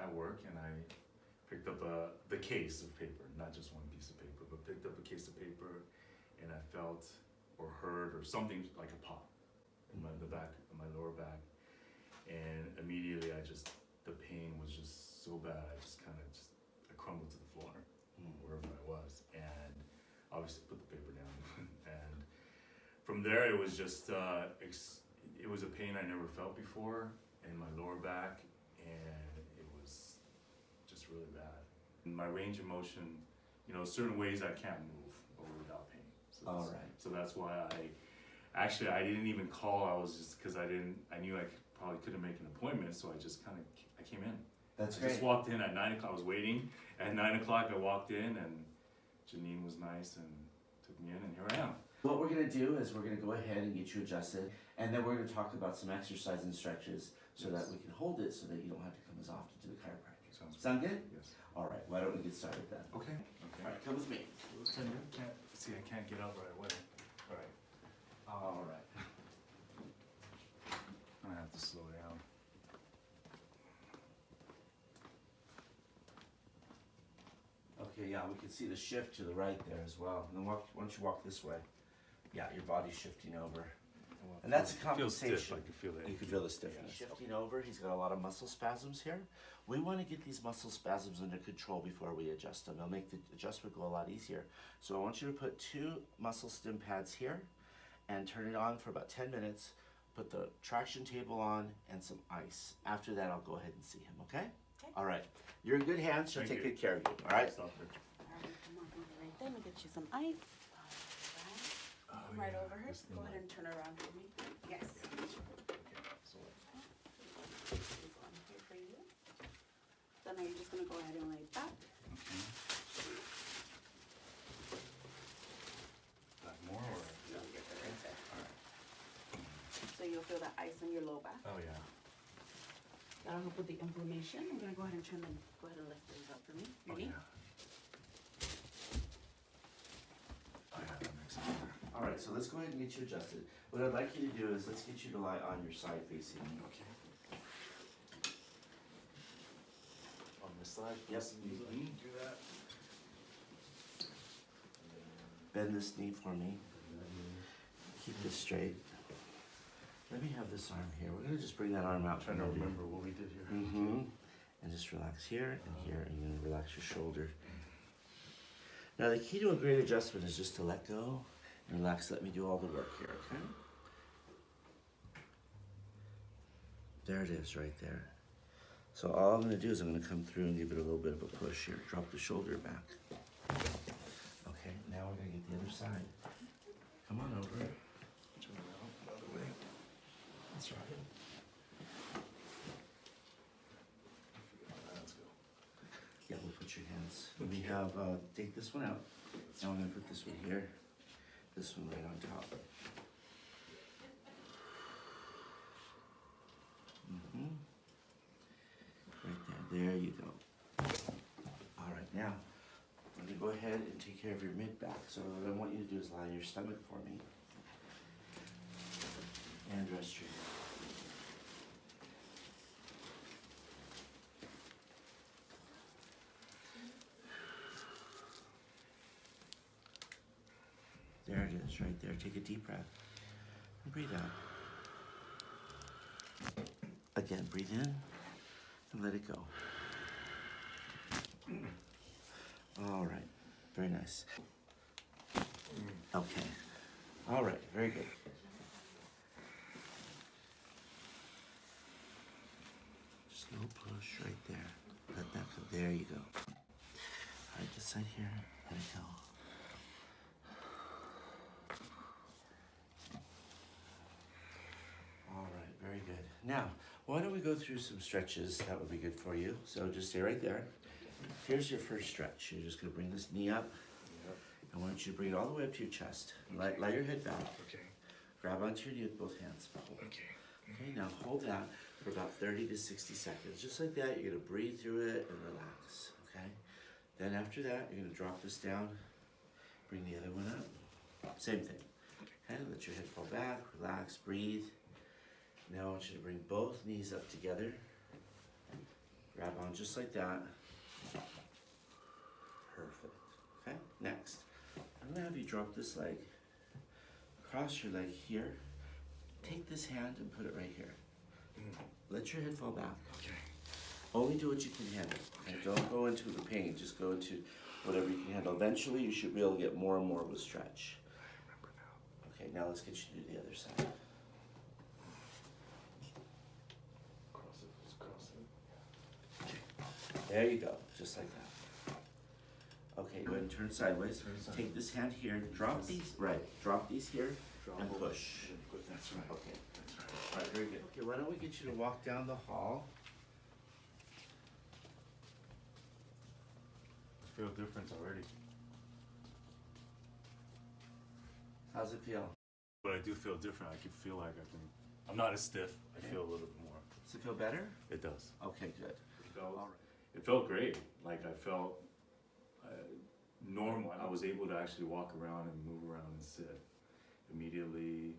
at work and I picked up a, the case of paper, not just one piece of paper, but picked up a case of paper and I felt or heard or something like a pop in my, the back, in my lower back. And immediately I just, the pain was just so bad, I just kind of just, I crumbled to the floor, wherever I was. And obviously put the paper down. and from there, it was just, uh, ex- it was a pain I never felt before in my lower back. And it was just really bad. My range of motion, you know, certain ways I can't move over without pain. So All that's- So that's why I, actually, I didn't even call. I was just because I didn't. I knew I could, probably couldn't make an appointment, so I just kind of I came in. That's I great. just walked in at nine o'clock. I was waiting. At nine o'clock, I walked in, and Janine was nice and took me in, and here I am. What we're gonna do is we're gonna go ahead and get you adjusted, and then we're gonna talk about some exercise and stretches so that we can hold it so that you don't have to come as often to the chiropractor. Sounds good. Sound good? Yes. All right, why don't we get started then? Okay. Okay. All right, come with me. Can, can't see. I can't get up right away. All right. Um, All right. I'm gonna have to slow down. Okay, yeah, we can see the shift to the right there as well. And then walk, once you walk this way, yeah, your body's shifting over. And that's a Feels stiff. compensation. I can feel it. You can feel the stiffness. Yeah. Shifting over, he's got a lot of muscle spasms here. We want to get these muscle spasms under control before we adjust them. It'll make the adjustment go a lot easier. So I want you to put two muscle stim pads here and turn it on for about 10 minutes. Put the traction table on and some ice. After that, I'll go ahead and see him, okay? Okay. All right. You're in good hands. She'll Thank take you. good care of you, All right? Stop All right. come on over right there. Let me get you some ice. Alright. Oh, right yeah, over here. Go ahead and turn around for me. Yes. So, This one here for you. So now you're just gonna go ahead and lay back. Like more or? No, you're good right there. So you'll feel that ice in your low back. Oh yeah. That'll help with the inflammation. I'm gonna go ahead and turn them. Go ahead and lift these up for me. Oh Ready? Oh yeah, that makes sense. All right, so let's go ahead and get you adjusted. What I'd like you to do is let's get you to lie on your side facing me. Okay. On this side? Yep. Mhm. Do that. Bend this knee for me. Keep this straight. Let me have this arm here. We're gonna just bring that arm out. Trying to remember what we did here. Mm-hmm. And just relax here and here, and you're relax your shoulder. Now the key to a great adjustment is just to let go and relax. Let me do all the work here, okay? There it is, right there. So all I'm gonna do is I'm gonna come through and give it a little bit of a push here. Drop the shoulder back. Okay, now we're gonna get the other side. Come on over. Turn around the other way. That's right. Yeah, we'll put your hands. We have, uh, take this one out. Now I'm gonna put this one here, this one right on top. hmm Right there, you go. All right, now, I'm gonna go ahead and take care of your mid back. So what I want you to do is lie on your stomach for me. And rest your head. There it is, right there. Take a deep breath. And breathe out. Again, breathe in and let it go. All right, very nice. Okay, all right, very good. Slow push right there. Let that go. There you go. All right, this side here. Let it go. All right, very good. Now, why don't we go through some stretches that would be good for you? So just stay right there. Here's your first stretch. You're just gonna bring this knee up. Yep. I want you to bring it all the way up to your chest. Lie, lie your head back. Okay. Grab onto your knee with both hands. Hold. Okay. Okay, now hold that for about 30 to 60 seconds. Just like that, you're gonna breathe through it and relax, okay? Then after that, you're gonna drop this down, bring the other one up. Same thing. Okay, let your head fall back, relax, breathe. Now I want you to bring both knees up together. Grab on just like that. Perfect. Okay, next. I'm gonna have you drop this leg, cross your leg here. Take this hand and put it right here. Let your head fall back. Okay. Only do what you can handle. And don't go into the pain, just go into whatever you can handle. Eventually, you should be able to get more and more with a stretch. I remember now. Okay, now let's get you to the other side. Cross it, just cross it. There you go, just like that. Okay, go ahead and turn sideways. Turn sideways. Take this hand here, drop these, right, drop these here Drop and push. That's right. Okay, That's right. alright, very good. Okay, why don't we get you to walk down the hall? I feel difference already. How's it feel? But I do feel different. I can feel like I can. I'm not as stiff. I feel a little bit more. Does it feel better? It does. Okay, good. It felt. It felt great. Like I felt uh, normal. I was able to actually walk around and move around and sit. Immediately,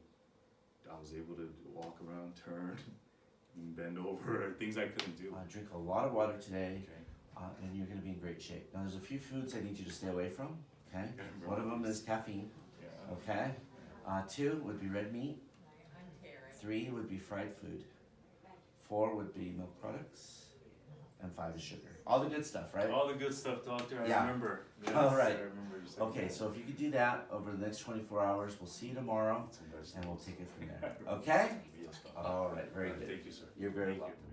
I was able to walk around, turn, bend over. Things I couldn't do. Uh, drink a lot of water today, Okay. uh, and you're gonna be in great shape. Now, there's a few foods I need you to stay away from, okay? Okay, One of them is caffeine, Yeah. okay? Uh, two would be red meat. Three would be fried food. Four would be milk products. And five is sugar. All the good stuff, right? All the good stuff, doctor. I Yeah. remember. Yes, All right. I remember you Okay, so if you could do that over the next 24 hours, we'll see you tomorrow and we'll take it from there. Okay? Yes. All right, very good. Thank you, sir. You're very Thank you. welcome.